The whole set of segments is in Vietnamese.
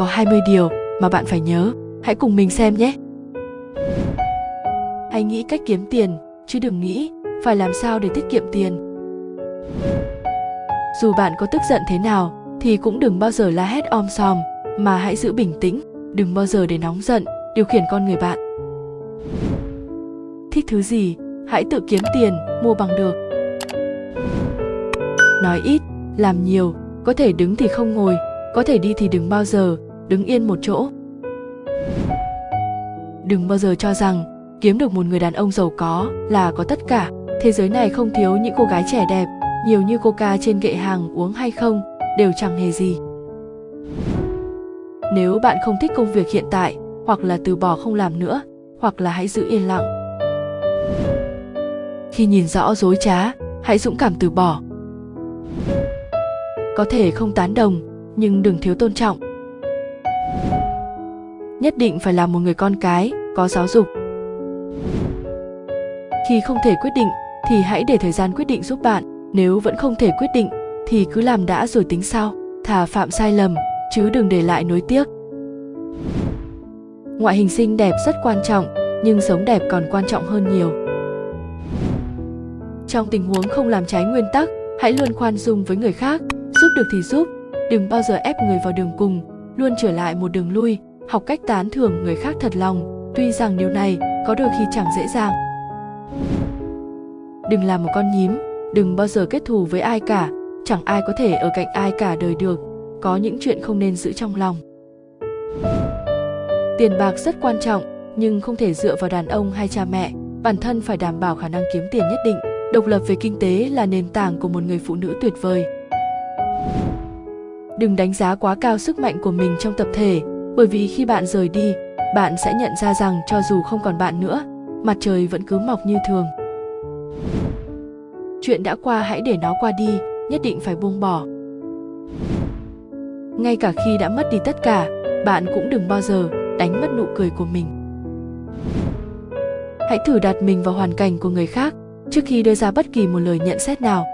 có 20 điều mà bạn phải nhớ. Hãy cùng mình xem nhé. Hãy nghĩ cách kiếm tiền, chứ đừng nghĩ phải làm sao để tiết kiệm tiền. Dù bạn có tức giận thế nào thì cũng đừng bao giờ la hét om sòm, mà hãy giữ bình tĩnh, đừng bao giờ để nóng giận điều khiển con người bạn. Thích thứ gì, hãy tự kiếm tiền, mua bằng được. Nói ít, làm nhiều, có thể đứng thì không ngồi, có thể đi thì đừng bao giờ đứng yên một chỗ. Đừng bao giờ cho rằng kiếm được một người đàn ông giàu có là có tất cả. Thế giới này không thiếu những cô gái trẻ đẹp, nhiều như coca trên kệ hàng uống hay không đều chẳng hề gì. Nếu bạn không thích công việc hiện tại, hoặc là từ bỏ không làm nữa, hoặc là hãy giữ yên lặng. Khi nhìn rõ dối trá, hãy dũng cảm từ bỏ. Có thể không tán đồng, nhưng đừng thiếu tôn trọng. Nhất định phải là một người con cái, có giáo dục. Khi không thể quyết định thì hãy để thời gian quyết định giúp bạn, nếu vẫn không thể quyết định thì cứ làm đã rồi tính sau, thà phạm sai lầm chứ đừng để lại nối tiếc. Ngoại hình xinh đẹp rất quan trọng, nhưng sống đẹp còn quan trọng hơn nhiều. Trong tình huống không làm trái nguyên tắc, hãy luôn khoan dung với người khác, giúp được thì giúp, đừng bao giờ ép người vào đường cùng, luôn trở lại một đường lui, học cách tán thưởng người khác thật lòng, tuy rằng điều này có đôi khi chẳng dễ dàng. Đừng làm một con nhím, đừng bao giờ kết thù với ai cả, chẳng ai có thể ở cạnh ai cả đời được, có những chuyện không nên giữ trong lòng. Tiền bạc rất quan trọng, nhưng không thể dựa vào đàn ông hay cha mẹ, bản thân phải đảm bảo khả năng kiếm tiền nhất định. Độc lập về kinh tế là nền tảng của một người phụ nữ tuyệt vời. Đừng đánh giá quá cao sức mạnh của mình trong tập thể, bởi vì khi bạn rời đi, bạn sẽ nhận ra rằng cho dù không còn bạn nữa, mặt trời vẫn cứ mọc như thường. Chuyện đã qua hãy để nó qua đi, nhất định phải buông bỏ. Ngay cả khi đã mất đi tất cả, bạn cũng đừng bao giờ đánh mất nụ cười của mình. Hãy thử đặt mình vào hoàn cảnh của người khác trước khi đưa ra bất kỳ một lời nhận xét nào.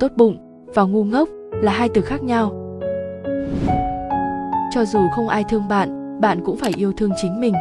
Tốt bụng và ngu ngốc là hai từ khác nhau. Cho dù không ai thương bạn, bạn cũng phải yêu thương chính mình.